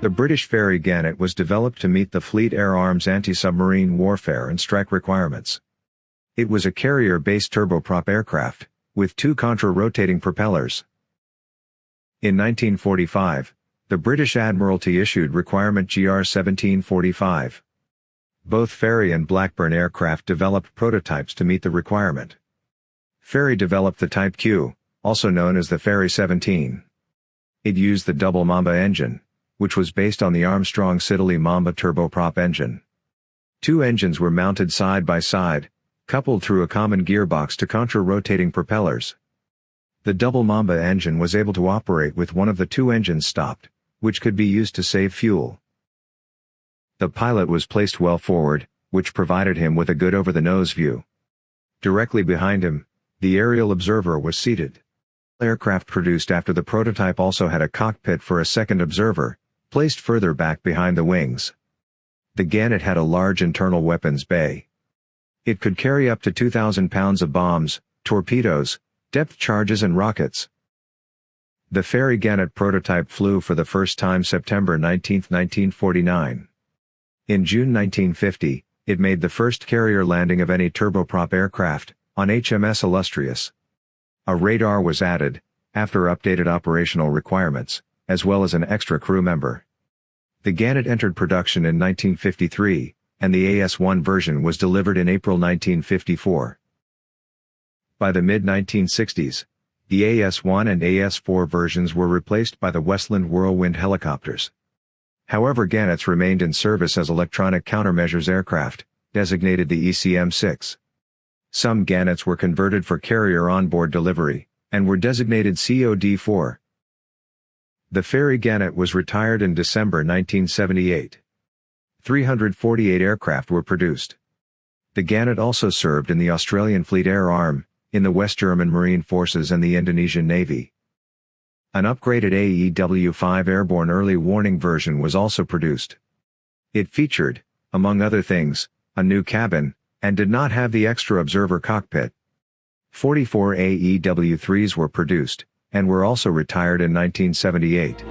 The British Fairey Gannet was developed to meet the Fleet Air Arm's anti-submarine warfare and strike requirements. It was a carrier-based turboprop aircraft, with two contra-rotating propellers. In 1945, the British Admiralty issued Requirement GR 1745. Both Fairey and Blackburn aircraft developed prototypes to meet the requirement. Fairey developed the Type Q, also known as the Fairey 17. It used the double Mamba engine, which was based on the Armstrong Siddeley Mamba turboprop engine. Two engines were mounted side by side, coupled through a common gearbox to contra-rotating propellers. The double Mamba engine was able to operate with one of the two engines stopped, which could be used to save fuel. The pilot was placed well forward, which provided him with a good over-the-nose view. Directly behind him, the aerial observer was seated. Aircraft produced after the prototype also had a cockpit for a second observer, placed further back behind the wings. The Gannet had a large internal weapons bay. It could carry up to 2,000 pounds of bombs, torpedoes, depth charges and rockets. The Fairey Gannet prototype flew for the first time September 19, 1949. In June 1950, it made the first carrier landing of any turboprop aircraft, on HMS Illustrious. A radar was added, after updated operational requirements, as well as an extra crew member. The Gannet entered production in 1953, and the AS-1 version was delivered in April 1954. By the mid-1960s, the AS-1 and AS-4 versions were replaced by the Westland Whirlwind helicopters. However Gannets remained in service as electronic countermeasures aircraft, designated the ECM-6. Some Gannets were converted for carrier onboard delivery, and were designated COD-4. The Fairey Gannet was retired in December 1978. 348 aircraft were produced. The Gannet also served in the Australian Fleet Air Arm, in the West German Marine Forces and the Indonesian Navy. An upgraded AEW-5 airborne early warning version was also produced. It featured, among other things, a new cabin, and did not have the extra observer cockpit. 44 AEW-3s were produced, and were also retired in 1978.